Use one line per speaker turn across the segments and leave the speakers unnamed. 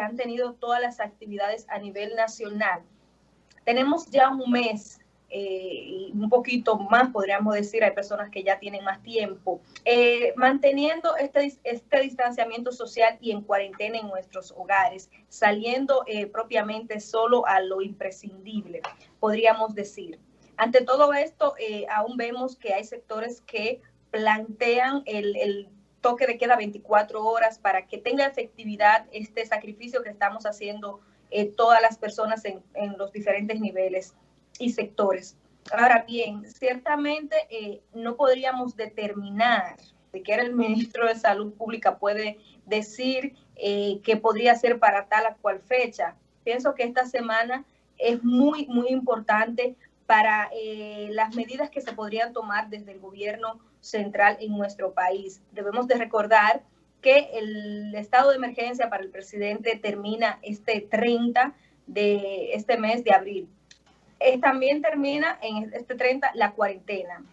han tenido todas las actividades a nivel nacional. Tenemos ya un mes eh, un poquito más, podríamos decir, hay personas que ya tienen más tiempo, eh, manteniendo este, este distanciamiento social y en cuarentena en nuestros hogares, saliendo eh, propiamente solo a lo imprescindible, podríamos decir. Ante todo esto, aún vemos que hay sectores que plantean el, toque de queda 24 horas para que tenga efectividad este sacrificio que estamos haciendo todas las personas en, los diferentes niveles y sectores. Ahora bien, ciertamente eh, no podríamos determinar de qué era el ministro de Salud Pública puede decir eh, que podría ser para tal o cual fecha. Pienso que esta semana es muy, muy importante para eh, las medidas que se podrían tomar desde el gobierno central en nuestro país. Debemos de recordar que el estado de emergencia para el presidente termina este 30 de este mes de abril. Eh, también termina en este 30 la cuarentena.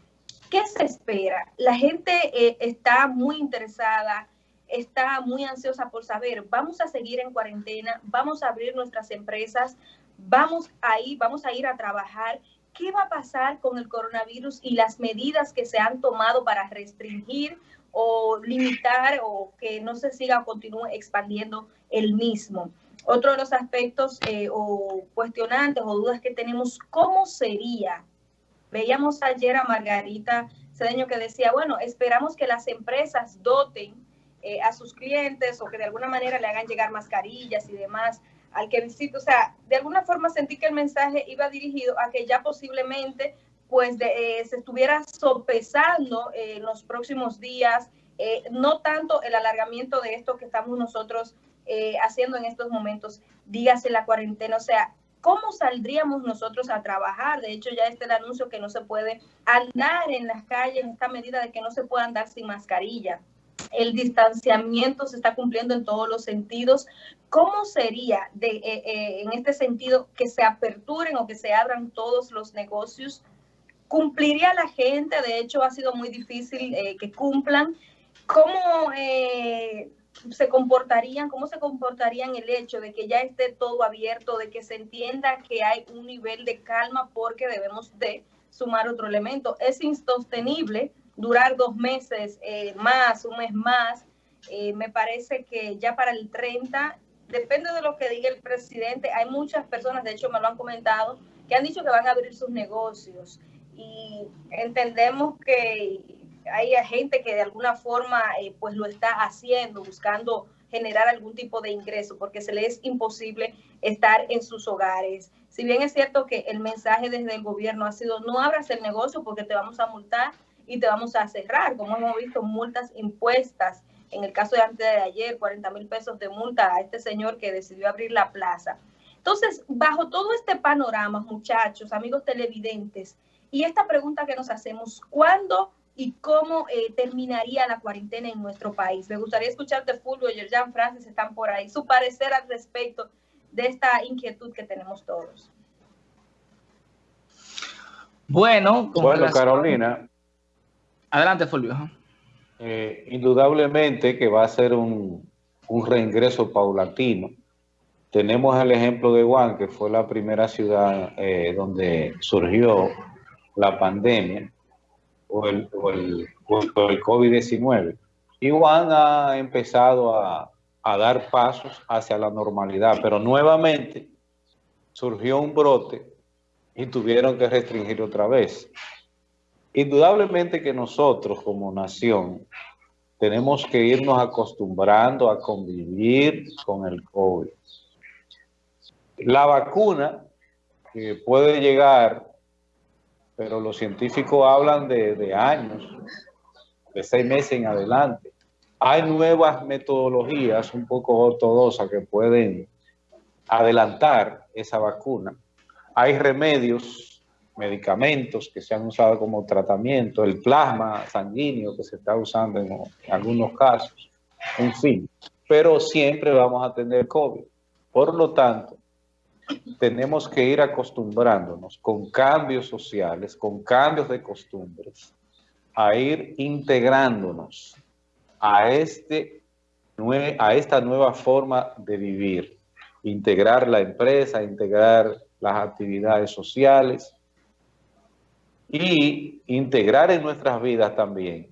¿Qué se espera? La gente eh, está muy interesada, está muy ansiosa por saber, vamos a seguir en cuarentena, vamos a abrir nuestras empresas, vamos a ir, vamos a ir a trabajar. ¿Qué va a pasar con el coronavirus y las medidas que se han tomado para restringir o limitar o que no se siga o continúe expandiendo el mismo? Otro de los aspectos eh, o cuestionantes o dudas que tenemos, ¿cómo sería? Veíamos ayer a Margarita Cedeño que decía, bueno, esperamos que las empresas doten eh, a sus clientes o que de alguna manera le hagan llegar mascarillas y demás al que visite. O sea, de alguna forma sentí que el mensaje iba dirigido a que ya posiblemente pues eh, se estuviera sopesando en los próximos días, no tanto el alargamiento de esto que estamos nosotros eh, haciendo en estos momentos, dígase la cuarentena, o sea, ¿cómo saldríamos nosotros a trabajar? De hecho, ya está el anuncio que no se puede andar en las calles, esta medida de que no se puede andar sin mascarilla. El distanciamiento se está cumpliendo en todos los sentidos. ¿Cómo sería de, eh, eh, en este sentido que se aperturen o que se abran todos los negocios? ¿Cumpliría la gente? De hecho, ha sido muy difícil que cumplan. ¿Cómo se comportarían, cómo se comportarían el hecho de que ya esté todo abierto, de que se entienda que hay un nivel de calma porque debemos de sumar otro elemento. Es insostenible durar dos meses eh, más, un mes más. Eh, me parece que ya para el 30, depende de lo que diga el presidente, hay muchas personas, de hecho me lo han comentado, que han dicho que van a abrir sus negocios y entendemos que hay gente que de alguna forma eh, pues lo está haciendo, buscando generar algún tipo de ingreso, porque se les es imposible estar en sus hogares. Si bien es cierto que el mensaje desde el gobierno ha sido no abras el negocio porque te vamos a multar y te vamos a cerrar, como hemos visto multas impuestas. En el caso de antes de ayer, 40 mil pesos de multa a este señor que decidió abrir la plaza. Entonces, bajo todo este panorama, muchachos, amigos televidentes, y esta pregunta que nos hacemos, ¿cuándo y cómo eh, terminaría la cuarentena en nuestro país. Me gustaría escucharte, Fulvio, y Jean Francis están por ahí, su parecer al respecto de esta inquietud que tenemos todos.
Bueno, bueno Carolina. Adelante, Fulvio.
Eh, indudablemente que va a ser un, un reingreso paulatino. Tenemos el ejemplo de Wuhan, que fue la primera ciudad eh, donde surgió la pandemia o el, o el, el COVID-19. Y Juan ha empezado a, a dar pasos hacia la normalidad, pero nuevamente surgió un brote y tuvieron que restringir otra vez. Indudablemente que nosotros como nación tenemos que irnos acostumbrando a convivir con el COVID. La vacuna que puede llegar pero los científicos hablan de, años, de seis meses en adelante. Hay nuevas metodologías un poco ortodoxas que pueden adelantar esa vacuna. Hay remedios, medicamentos que se han usado como tratamiento, el plasma sanguíneo que se está usando en, en algunos casos, en fin. Pero siempre vamos a tener COVID. Por lo tanto, tenemos que ir acostumbrándonos con cambios sociales, con cambios de costumbres, a ir integrándonos a este a esta nueva forma de vivir, integrar la empresa, integrar las actividades sociales y integrar en nuestras vidas también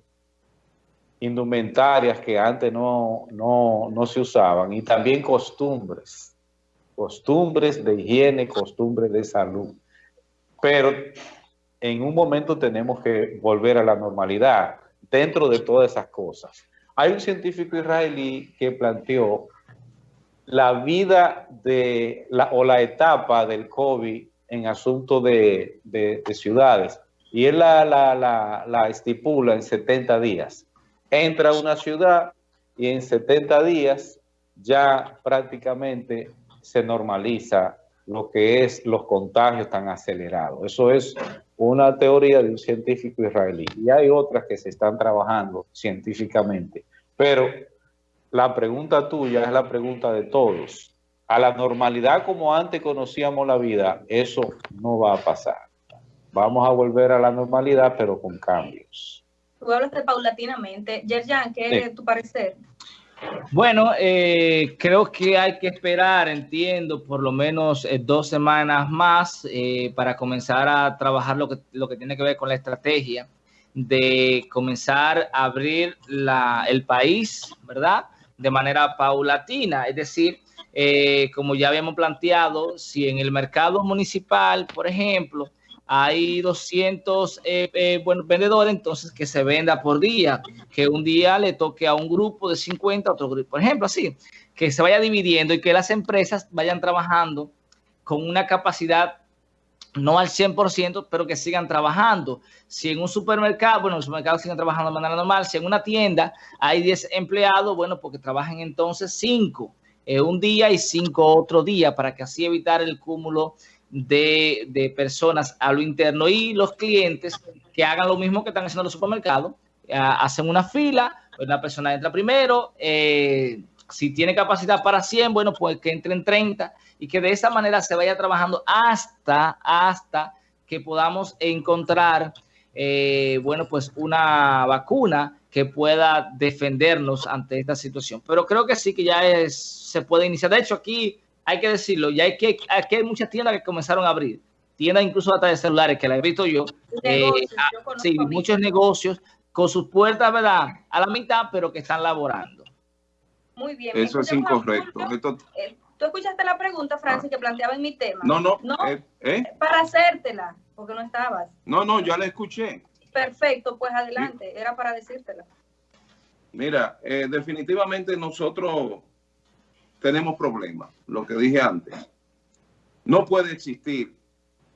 indumentarias que antes no, no, no se usaban y también costumbres, costumbres de higiene, costumbres de salud. Pero en un momento tenemos que volver a la normalidad dentro de todas esas cosas. Hay un científico israelí que planteó la vida de la, o la etapa del COVID en asunto de, ciudades y él la, la, estipula en 70 días. Entra a una ciudad y en 70 días ya prácticamente se normaliza lo que es los contagios tan acelerados. Eso es una teoría de un científico israelí. Y hay otras que se están trabajando científicamente. Pero la pregunta tuya es la pregunta de todos. A la normalidad como antes conocíamos la vida, eso no va a pasar. Vamos a volver a la normalidad, pero con cambios.
Tú hablaste paulatinamente. Yerjan, ¿qué es tu parecer?
Bueno, eh, creo que hay que esperar, entiendo, por lo menos eh, dos semanas más eh, para comenzar a trabajar lo que, lo que tiene que ver con la estrategia de comenzar a abrir la, el país, ¿verdad? De manera paulatina, es decir, como ya habíamos planteado, si en el mercado municipal, por ejemplo, hay 200 eh, eh, vendedores, entonces que se venda por día, que un día le toque a un grupo de 50, otro grupo, por ejemplo, así, que se vaya dividiendo y que las empresas vayan trabajando con una capacidad no al 100%, pero que sigan trabajando. Si en un supermercado, bueno, los supermercados siguen trabajando de manera normal, si en una tienda hay 10 empleados, bueno, porque trabajen entonces 5 eh, un día y 5 otro día, para que así evitar el cúmulo de, personas a lo interno y los clientes que hagan lo mismo que están haciendo los supermercados, eh, hacen una fila, una persona entra primero, eh, si tiene capacidad para 100, bueno, pues que entren 30 y que de esa manera se vaya trabajando hasta, hasta que podamos encontrar, eh, bueno, pues una vacuna que pueda defendernos ante esta situación. Pero creo que sí que ya se puede iniciar. De hecho, aquí hay que decirlo, ya hay que, aquí hay muchas tiendas que comenzaron a abrir, tiendas incluso hasta de celulares, que la he visto yo, eh, ah, sí, muchos negocios con sus puertas, ¿verdad? A la mitad, pero que están laborando.
Muy bien.
Eso es incorrecto.
Eh, tú escuchaste la pregunta, Francis, que planteaba en mi tema.
No, no. ¿No?
Eh, Para hacértela, porque no estabas.
No, no, ya la escuché.
Perfecto, pues adelante, era para decírtela.
Mira, definitivamente nosotros tenemos problemas, lo que dije antes. No puede existir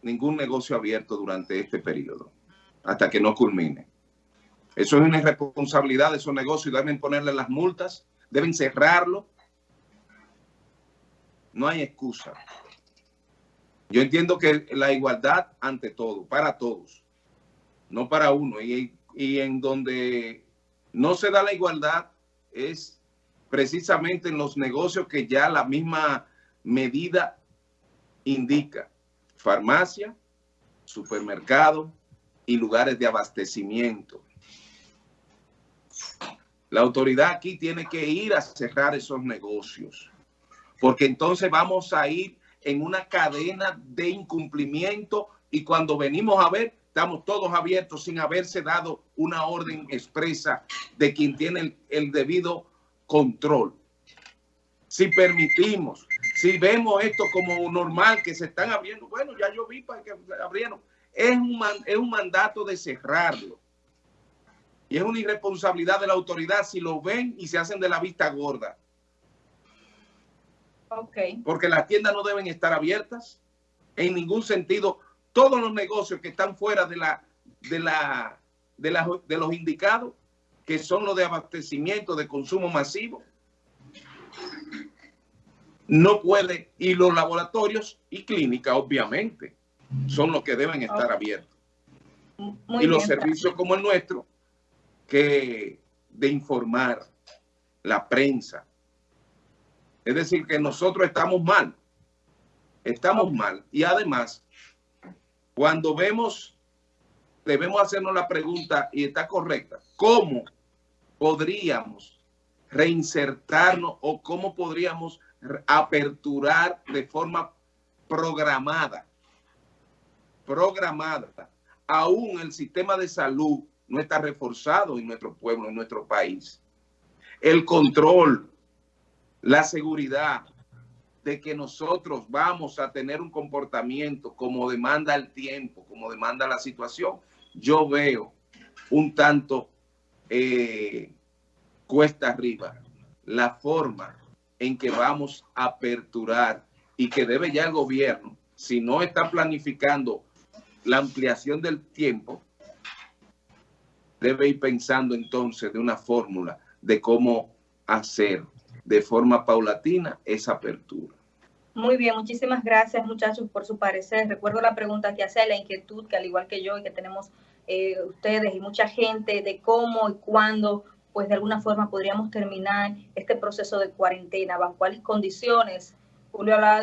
ningún negocio abierto durante este periodo, hasta que no culmine. Eso es una irresponsabilidad de esos negocios, deben ponerle las multas, deben cerrarlo. No hay excusa. Yo entiendo que la igualdad ante todo, para todos, no para uno. Y, y en donde no se da la igualdad es precisamente en los negocios que ya la misma medida indica. Farmacia, supermercado y lugares de abastecimiento. La autoridad aquí tiene que ir a cerrar esos negocios, porque entonces vamos a ir en una cadena de incumplimiento y cuando venimos a ver, estamos todos abiertos sin haberse dado una orden expresa de quien tiene el, el debido control. Si permitimos, si vemos esto como normal, que se están abriendo, bueno, ya yo vi para que abrieron, es un, es un mandato de cerrarlo. Y es una irresponsabilidad de la autoridad si lo ven y se hacen de la vista gorda.
Okay.
Porque las tiendas no deben estar abiertas en ningún sentido. Todos los negocios que están fuera de la de la de, la, de los indicados que son los de abastecimiento, de consumo masivo. No puede, y los laboratorios y clínicas, obviamente, son los que deben estar abiertos. y los servicios como el nuestro, que de informar la prensa. Es decir, que nosotros estamos mal. Estamos mal. Y además, cuando vemos, debemos hacernos la pregunta, y está correcta, ¿cómo podríamos reinsertarnos o cómo podríamos aperturar de forma programada, programada. Aún el sistema de salud no está reforzado en nuestro pueblo, en nuestro país. El control, la seguridad de que nosotros vamos a tener un comportamiento como demanda el tiempo, como demanda la situación, yo veo un tanto eh, cuesta arriba la forma en que vamos a aperturar y que debe ya el gobierno, si no está planificando la ampliación del tiempo, debe ir pensando entonces de una fórmula de cómo hacer de forma paulatina esa apertura.
Muy bien, muchísimas gracias muchachos por su parecer. Recuerdo la pregunta que hace, la inquietud que al igual que yo y que tenemos eh, ustedes y mucha gente de cómo y cuándo, pues de alguna forma podríamos terminar este proceso de cuarentena, bajo cuáles condiciones. Julio hablaba de